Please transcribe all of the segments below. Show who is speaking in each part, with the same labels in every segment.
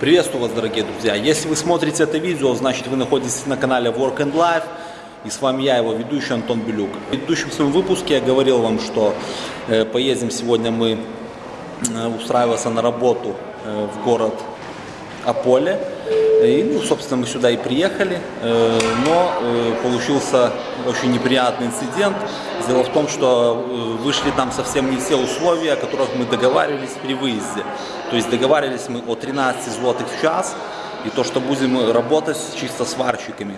Speaker 1: Приветствую вас, дорогие друзья! Если вы смотрите это видео, значит вы находитесь на канале Work and Life. И с вами я, его ведущий Антон Белюк. В предыдущем своем выпуске я говорил вам, что э, поедем сегодня мы э, устраиваться на работу э, в город Аполе. И, ну, собственно, мы сюда и приехали, э, но э, получился очень неприятный инцидент. Дело в том, что э, вышли там совсем не те условия, о которых мы договаривались при выезде. То есть договаривались мы о 13 злотых в час, и то, что будем работать чисто сварщиками.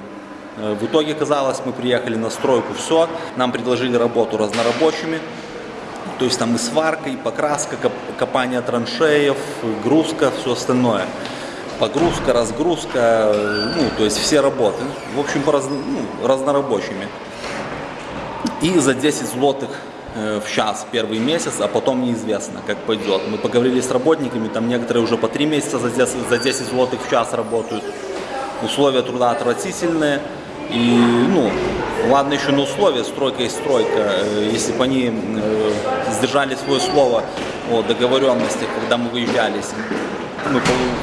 Speaker 1: В итоге, казалось, мы приехали на стройку, все, нам предложили работу разнорабочими, то есть там и сварка, и покраска, копание траншеев, грузка, все остальное погрузка, разгрузка, ну, то есть все работы, в общем, раз, ну, разнорабочими. И за 10 злотых э, в час первый месяц, а потом неизвестно, как пойдет. Мы поговорили с работниками, там некоторые уже по 3 месяца за 10, за 10 злотых в час работают. Условия труда отвратительные. И, ну, ладно еще на условия, стройка и стройка. Э, если бы они э, сдержали свое слово о договоренности, когда мы выезжали, мы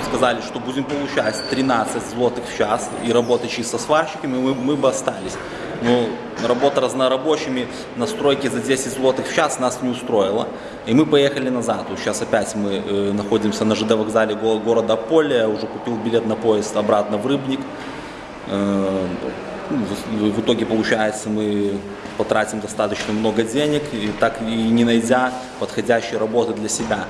Speaker 1: сказали, что будем получать 13 злотых в час и работать чисто сварщиками, мы, мы бы остались. Но работа разнорабочими на стройке за 10 злотых в час нас не устроила. И мы поехали назад. Сейчас опять мы э, находимся на ЖД вокзале го города Поле. Уже купил билет на поезд обратно в Рыбник. Э, в, в итоге получается мы потратим достаточно много денег, и так и не найдя подходящей работы для себя.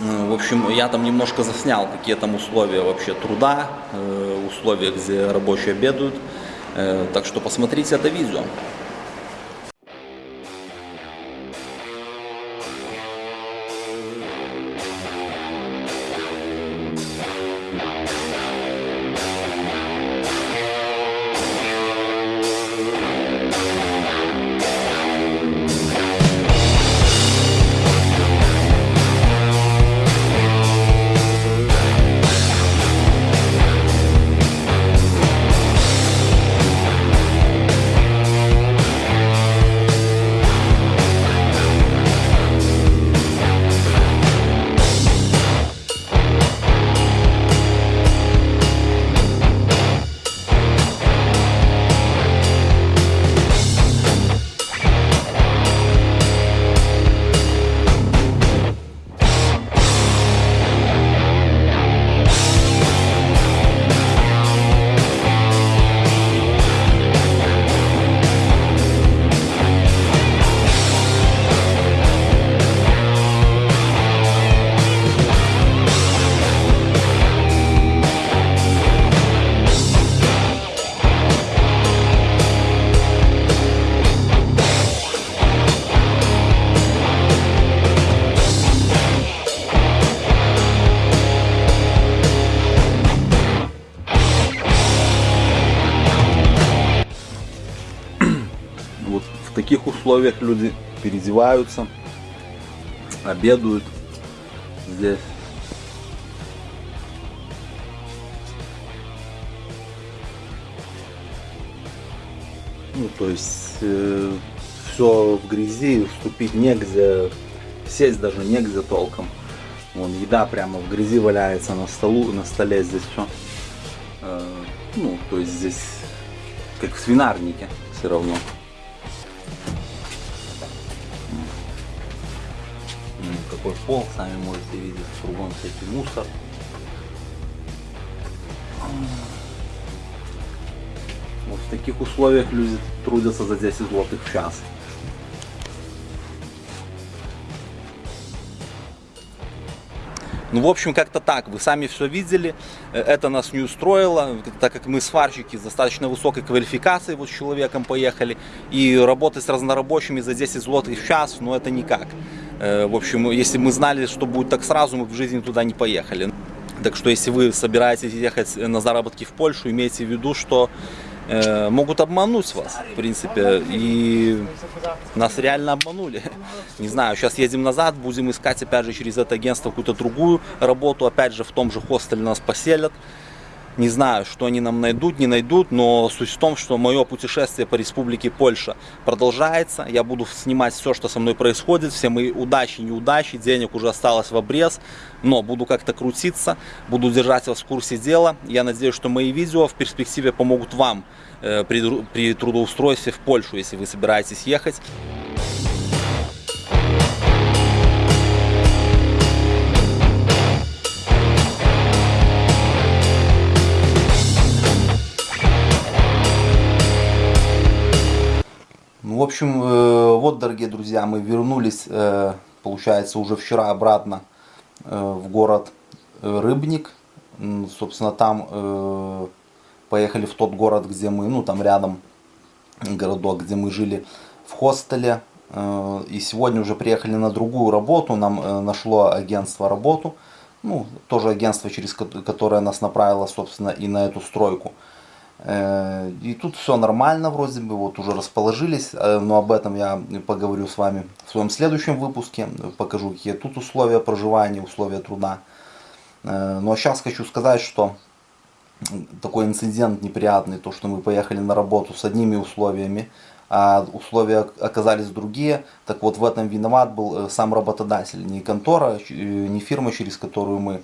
Speaker 1: Э, в общем, я там немножко заснял, какие там условия вообще труда, э, условия, где рабочие обедают. Э, так что посмотрите это видео. Таких условиях люди переодеваются, обедают здесь. Ну, то есть э, все в грязи, вступить негде, сесть даже негде толком. Вон еда прямо в грязи валяется на столу, на столе здесь все. Э, ну, то есть здесь как в свинарнике все равно. Какой пол, сами можете видеть, кругом всякий мусор. Вот в таких условиях люди трудятся за 10 злотых в час. Ну, в общем, как-то так. Вы сами все видели. Это нас не устроило, так как мы сварщики с достаточно высокой квалификацией вот с человеком поехали. И работать с разнорабочими за 10 злотых в час, ну, это никак. Э, в общем, если мы знали, что будет так сразу, мы в жизни туда не поехали. Так что, если вы собираетесь ехать на заработки в Польшу, имейте в виду, что э, могут обмануть вас, в принципе, и нас реально обманули. Не знаю, сейчас едем назад, будем искать, опять же, через это агентство какую-то другую работу, опять же, в том же хостеле нас поселят. Не знаю, что они нам найдут, не найдут, но суть в том, что мое путешествие по республике Польша продолжается. Я буду снимать все, что со мной происходит, все мои удачи, неудачи, денег уже осталось в обрез, но буду как-то крутиться, буду держать вас в курсе дела. Я надеюсь, что мои видео в перспективе помогут вам э, при, при трудоустройстве в Польшу, если вы собираетесь ехать. Общем, э, вот, дорогие друзья, мы вернулись, э, получается, уже вчера обратно э, в город Рыбник. Собственно, там поехали в тот город, где мы, ну, там рядом городок, где мы жили в хостеле. И сегодня уже приехали на другую работу, нам нашло агентство работу. Ну, тоже агентство, через которое нас направило, собственно, и на эту стройку. Э, и тут все нормально вроде бы, вот уже расположились, э, но об этом я поговорю с вами в своем следующем выпуске, покажу какие тут условия проживания, условия труда. Э, но сейчас хочу сказать, что такой инцидент неприятный, то что мы поехали на работу с одними условиями, а условия оказались другие, так вот в этом виноват был сам работодатель, не контора, не фирма, через которую мы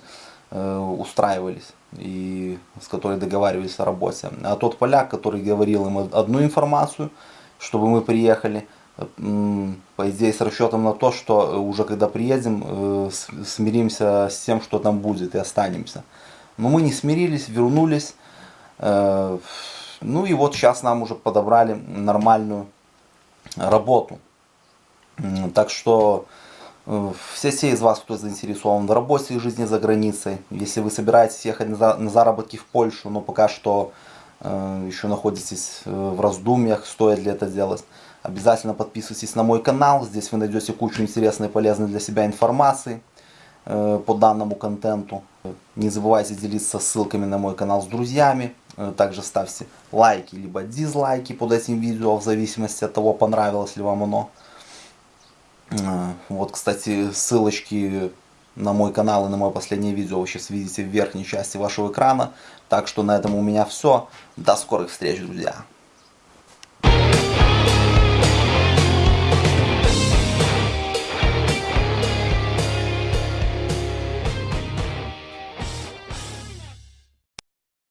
Speaker 1: устраивались и с которой договаривались о работе. А тот поляк, который говорил им одну информацию, чтобы мы приехали, по идее с расчетом на то, что уже когда приедем, э, смиримся с тем, что там будет и останемся. Но мы не смирились, вернулись. Э, ну и вот сейчас нам уже подобрали нормальную работу. Так что Э, все те из вас, кто заинтересован в работе и жизни за границей, если вы собираетесь ехать на заработки в Польшу, но пока что э, еще находитесь э, в раздумьях, стоит ли это делать, обязательно подписывайтесь на мой канал. Здесь вы найдете кучу интересной и полезной для себя информации по данному контенту. Не забывайте делиться ссылками на мой канал с друзьями. Также ставьте лайки либо дизлайки под этим видео, в зависимости от того, понравилось ли вам оно. А, вот, кстати, ссылочки на мой канал и на мое последнее видео вы сейчас видите в верхней части вашего экрана. Так что на этом у меня все. До скорых встреч, друзья!